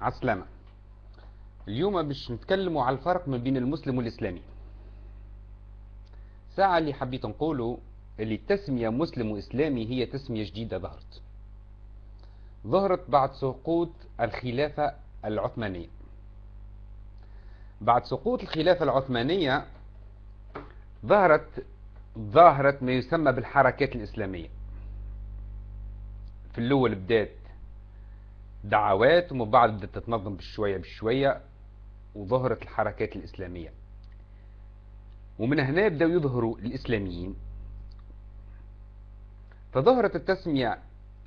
عسلامة. اليوم باش نتكلموا على الفرق ما بين المسلم والإسلامي. ساعة اللي حبيت نقوله اللي التسمية مسلم وإسلامي هي تسمية جديدة ظهرت. ظهرت بعد سقوط الخلافة العثمانية. بعد سقوط الخلافة العثمانية ظهرت ظاهرة ما يسمى بالحركات الإسلامية. في الأول بدات دعوات ومن بعد بدأت تتنظم بشوية بشوية وظهرت الحركات الإسلامية. ومن هنا بدأوا يظهروا الإسلاميين. فظهرت التسمية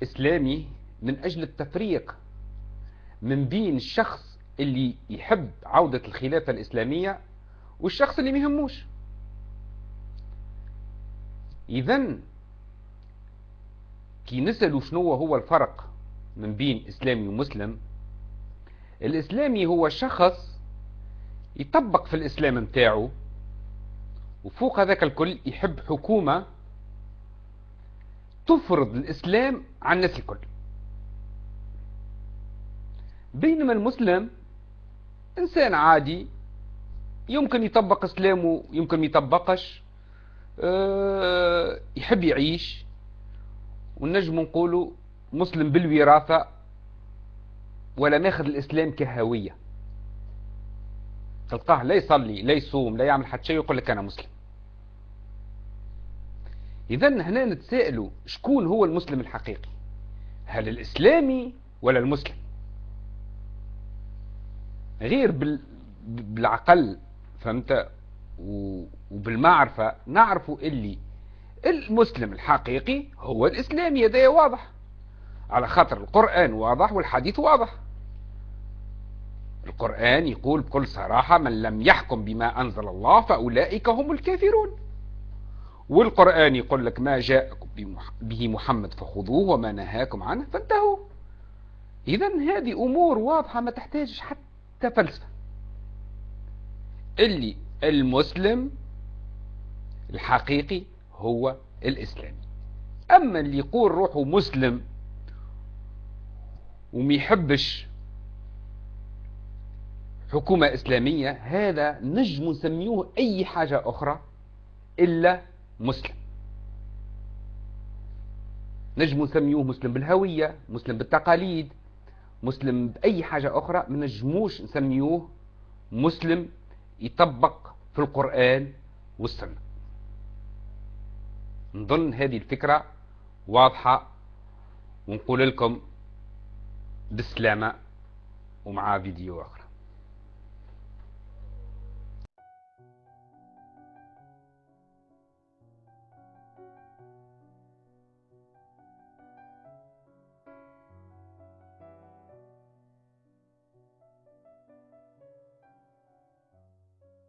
إسلامي من أجل التفريق من بين الشخص اللي يحب عودة الخلافة الإسلامية والشخص اللي ميهموش إذن كي نسألوا شنو هو الفرق من بين إسلامي ومسلم الإسلامي هو شخص يطبق في الإسلام متاعه وفوق هذاك الكل يحب حكومة تفرض الإسلام على الناس الكل. بينما المسلم إنسان عادي يمكن يطبق إسلامه يمكن يطبقش أه يحب يعيش ونجم نقولوا مسلم بالوراثة ولا ماخذ الإسلام كهوية. تلقاه لا يصلي لا يصوم لا يعمل حتى شيء يقول لك أنا مسلم. إذا هنا نتسائلوا شكون هو المسلم الحقيقي؟ هل الإسلامي ولا المسلم؟ غير بال... بالعقل فهمت؟ وبالمعرفة نعرفوا اللي المسلم الحقيقي هو الإسلامي هذا واضح. على خاطر القرآن واضح والحديث واضح. القرآن يقول بكل صراحة من لم يحكم بما أنزل الله فأولئك هم الكافرون. والقرآن يقول لك ما جاءكم به محمد فخذوه وما نهاكم عنه فانتهوا. إذا هذه أمور واضحة ما تحتاج حتى فلسفة. اللي المسلم الحقيقي هو الإسلامي. أما اللي يقول روحه مسلم وما يحبش حكومة إسلامية هذا نجم نسميوه أي حاجة أخرى إلا مسلم. نجم نسميوه مسلم بالهوية مسلم بالتقاليد مسلم بأي حاجة أخرى ما نجموش نسميوه مسلم يطبق في القرآن والسنة. نظن هذه الفكرة واضحة ونقول لكم بالسلامة ومع فيديو آخر.